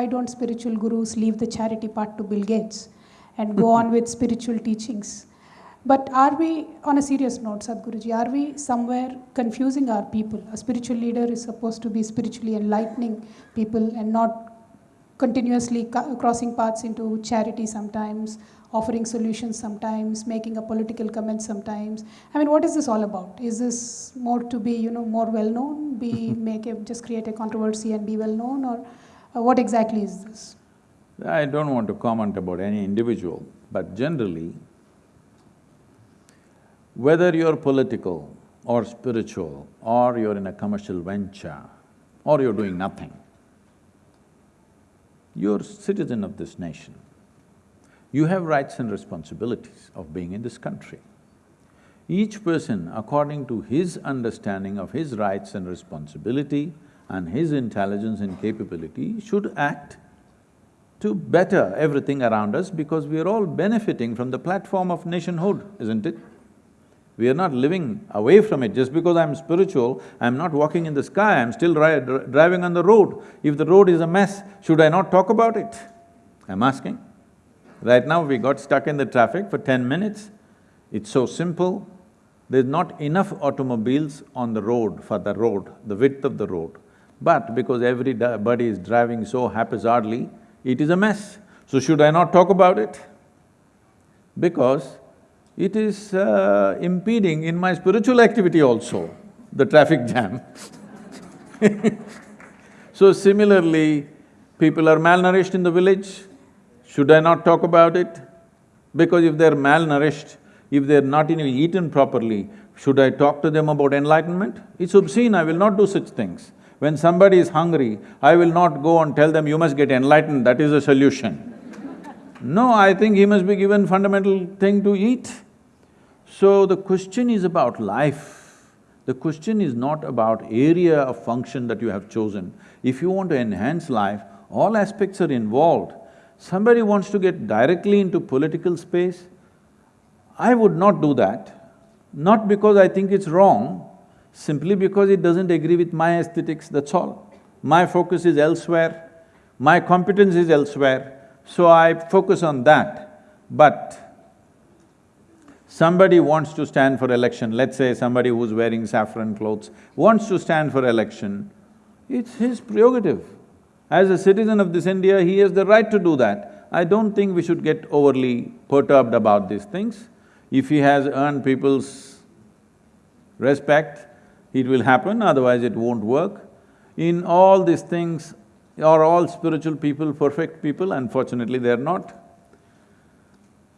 why don't spiritual gurus leave the charity part to Bill Gates and go on with spiritual teachings? But are we, on a serious note, Sadhguruji, are we somewhere confusing our people? A spiritual leader is supposed to be spiritually enlightening people and not continuously crossing paths into charity sometimes, offering solutions sometimes, making a political comment sometimes. I mean, what is this all about? Is this more to be, you know, more well known, be make a, just create a controversy and be well known, or Uh, what exactly is this? I don't want to comment about any individual, but generally, whether you're political or spiritual, or you're in a commercial venture, or you're doing nothing, you're citizen of this nation. You have rights and responsibilities of being in this country. Each person, according to his understanding of his rights and responsibility and his intelligence and capability, should act to better everything around us because we are all benefiting from the platform of nationhood, isn't it? We are not living away from it. Just because I'm spiritual, I'm not walking in the sky, I'm still ri driving on the road. If the road is a mess, should I not talk about it? I'm asking. Right now, we got stuck in the traffic for ten minutes. It's so simple. There's not enough automobiles on the road for the road, the width of the road. But because everybody is driving so haphazardly, it is a mess. So should I not talk about it? Because it is uh, impeding in my spiritual activity also, the traffic jam So similarly, people are malnourished in the village, should I not talk about it? Because if they're malnourished, if they're not even eaten properly, should I talk to them about enlightenment? It's obscene, I will not do such things. When somebody is hungry, I will not go and tell them, you must get enlightened, that is the solution. No, I think he must be given fundamental thing to eat. So the question is about life. The question is not about area of function that you have chosen. If you want to enhance life, all aspects are involved. Somebody wants to get directly into political space, I would not do that. Not because I think it's wrong, simply because it doesn't agree with my aesthetics, that's all. My focus is elsewhere, my competence is elsewhere, so I focus on that. But somebody wants to stand for election, let's say somebody who's wearing saffron clothes wants to stand for election, it's his prerogative. As a citizen of this India, he has the right to do that. I don't think we should get overly perturbed about these things. If he has earned people's respect, it will happen, otherwise it won't work. In all these things, are all spiritual people perfect people? Unfortunately, they're not.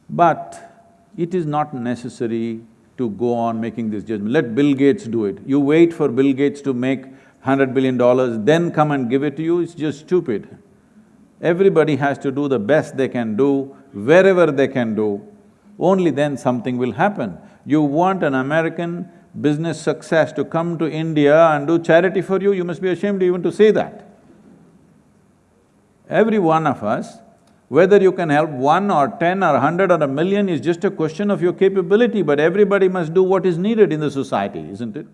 But it is not necessary to go on making this judgment. Let Bill Gates do it. You wait for Bill Gates to make hundred billion dollars, then come and give it to you, it's just stupid. Everybody has to do the best they can do, wherever they can do, only then something will happen. You want an American business success to come to India and do charity for you, you must be ashamed even to say that. Every one of us, whether you can help one or ten or hundred or a million is just a question of your capability, but everybody must do what is needed in the society, isn't it?